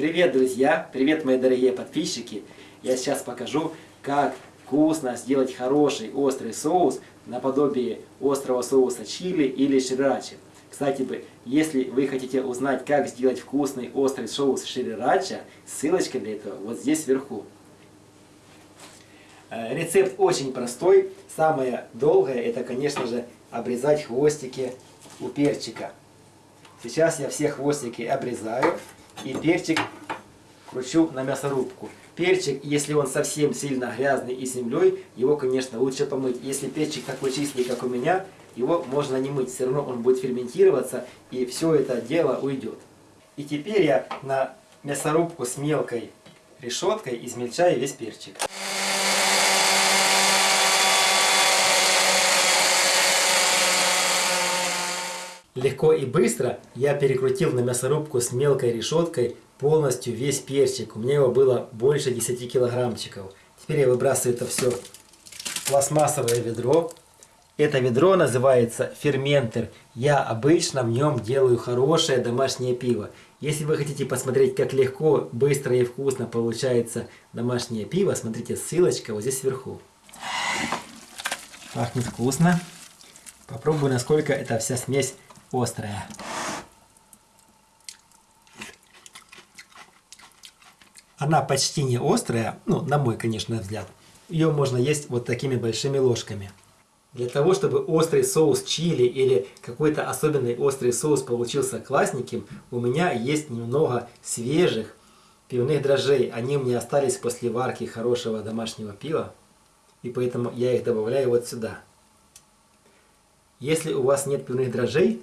Привет, друзья! Привет, мои дорогие подписчики! Я сейчас покажу, как вкусно сделать хороший острый соус наподобие острого соуса чили или шрирачи. Кстати, если вы хотите узнать, как сделать вкусный острый соус шрирача, ссылочка для этого вот здесь вверху. Э, рецепт очень простой. Самое долгое это, конечно же, обрезать хвостики у перчика. Сейчас я все хвостики обрезаю и перчик кручу на мясорубку. Перчик, если он совсем сильно грязный и землей, его, конечно, лучше помыть. Если перчик такой чистый, как у меня, его можно не мыть. Все равно он будет ферментироваться, и все это дело уйдет. И теперь я на мясорубку с мелкой решеткой измельчаю весь перчик. Легко и быстро я перекрутил на мясорубку с мелкой решеткой полностью весь перчик. У меня его было больше 10 килограммчиков. Теперь я выбрасываю это все в пластмассовое ведро. Это ведро называется ферментер. Я обычно в нем делаю хорошее домашнее пиво. Если вы хотите посмотреть, как легко, быстро и вкусно получается домашнее пиво, смотрите, ссылочка вот здесь сверху. Пахнет вкусно. Попробую, насколько эта вся смесь острая. Она почти не острая, ну, на мой, конечно, взгляд. Ее можно есть вот такими большими ложками. Для того, чтобы острый соус чили или какой-то особенный острый соус получился классненьким, у меня есть немного свежих пивных дрожжей. Они меня остались после варки хорошего домашнего пива, и поэтому я их добавляю вот сюда. Если у вас нет пивных дрожжей,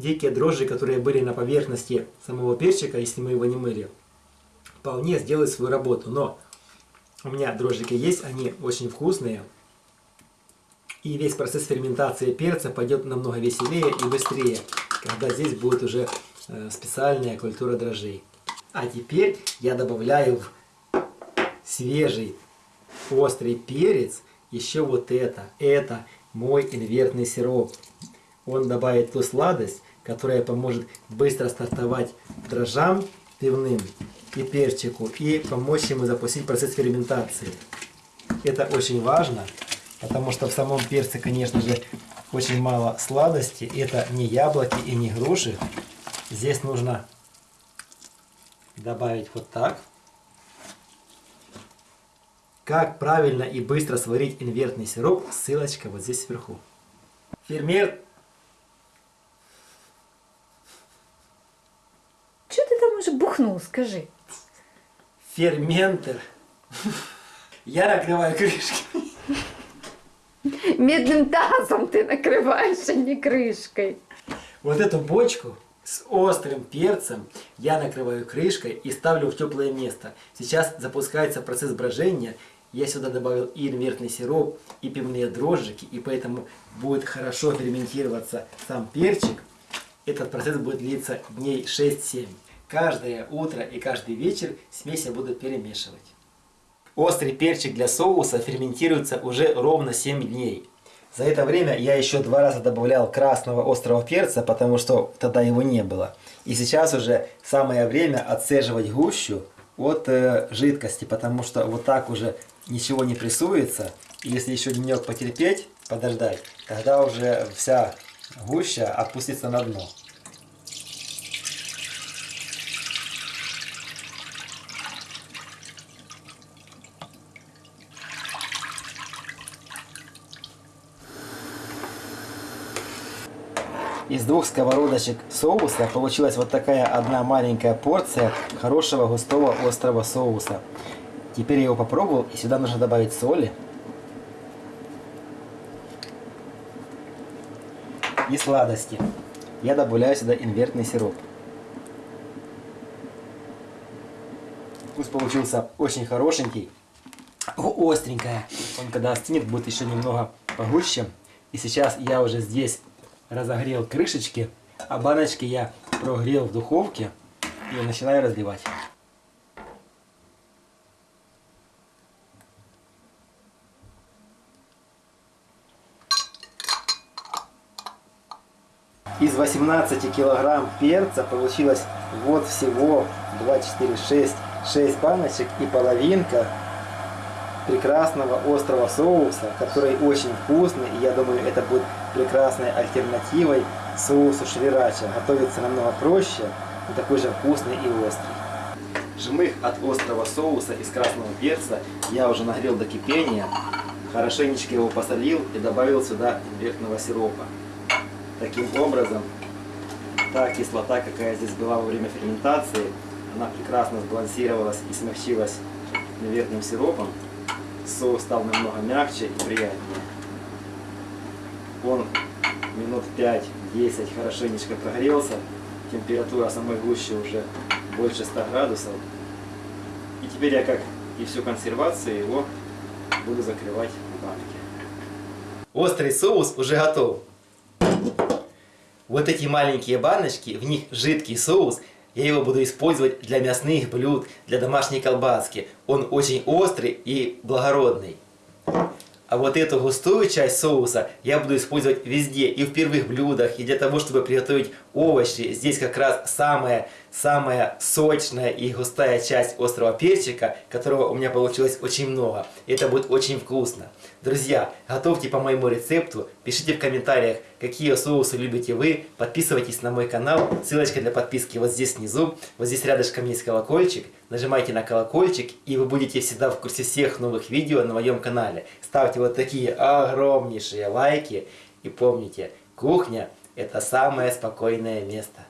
дикие дрожжи, которые были на поверхности самого перчика, если мы его не мыли, вполне сделают свою работу. Но у меня дрожжики есть, они очень вкусные. И весь процесс ферментации перца пойдет намного веселее и быстрее, когда здесь будет уже э, специальная культура дрожжей. А теперь я добавляю в свежий острый перец еще вот это. Это мой инвертный сироп. Он добавит ту сладость, которая поможет быстро стартовать дрожжам пивным и перчику и помочь ему запустить процесс ферментации. Это очень важно, потому что в самом перце, конечно же, очень мало сладости. Это не яблоки и не груши. Здесь нужно добавить вот так. Как правильно и быстро сварить инвертный сироп, ссылочка вот здесь сверху. Фермер же бухнул, скажи. Ферментер. Я накрываю крышкой. Медным тазом ты накрываешь, а не крышкой. Вот эту бочку с острым перцем я накрываю крышкой и ставлю в теплое место. Сейчас запускается процесс брожения. Я сюда добавил и инвертный сироп, и пивные дрожжики, и поэтому будет хорошо ферментироваться сам перчик. Этот процесс будет длиться дней 6-7. Каждое утро и каждый вечер смесь я буду перемешивать. Острый перчик для соуса ферментируется уже ровно 7 дней. За это время я еще два раза добавлял красного острого перца, потому что тогда его не было. И сейчас уже самое время отцеживать гущу от э, жидкости, потому что вот так уже ничего не прессуется. Если еще денек потерпеть, подождать, тогда уже вся гуща опустится на дно. Из двух сковородочек соуса получилась вот такая одна маленькая порция хорошего густого острого соуса. Теперь я его попробовал, и сюда нужно добавить соли. И сладости. Я добавляю сюда инвертный сироп. Вкус получился очень хорошенький. Остренькая. Он когда остынет, будет еще немного погуще. И сейчас я уже здесь разогрел крышечки, а баночки я прогрел в духовке и начинаю разливать. Из 18 килограмм перца получилось Вот всего 2, 4, 6, 6 баночек и половинка прекрасного острого соуса, который очень вкусный, и я думаю, это будет прекрасной альтернативой соусу шрирача. Готовится намного проще, и такой же вкусный и острый. Жмых от острого соуса из красного перца я уже нагрел до кипения, хорошенечко его посолил и добавил сюда имбирного сиропа. Таким образом, та кислота, какая здесь была во время ферментации, она прекрасно сбалансировалась и смягчилась имбирным сиропом. Соус стал намного мягче и приятнее. Он минут 5-10 хорошенечко прогрелся. Температура самой гущи уже больше 100 градусов. И теперь я, как и всю консервацию, его буду закрывать в банке. Острый соус уже готов. Вот эти маленькие баночки, в них жидкий соус. Я его буду использовать для мясных блюд, для домашней колбаски. Он очень острый и благородный. А вот эту густую часть соуса я буду использовать везде, и в первых блюдах, и для того, чтобы приготовить овощи. Здесь как раз самая, самая сочная и густая часть острого перчика, которого у меня получилось очень много. Это будет очень вкусно. Друзья, готовьте по моему рецепту, пишите в комментариях, какие соусы любите вы, подписывайтесь на мой канал, ссылочка для подписки вот здесь внизу, вот здесь рядышком есть колокольчик, нажимайте на колокольчик, и вы будете всегда в курсе всех новых видео на моем канале. Ставьте вот такие огромнейшие лайки, и помните, кухня – это самое спокойное место.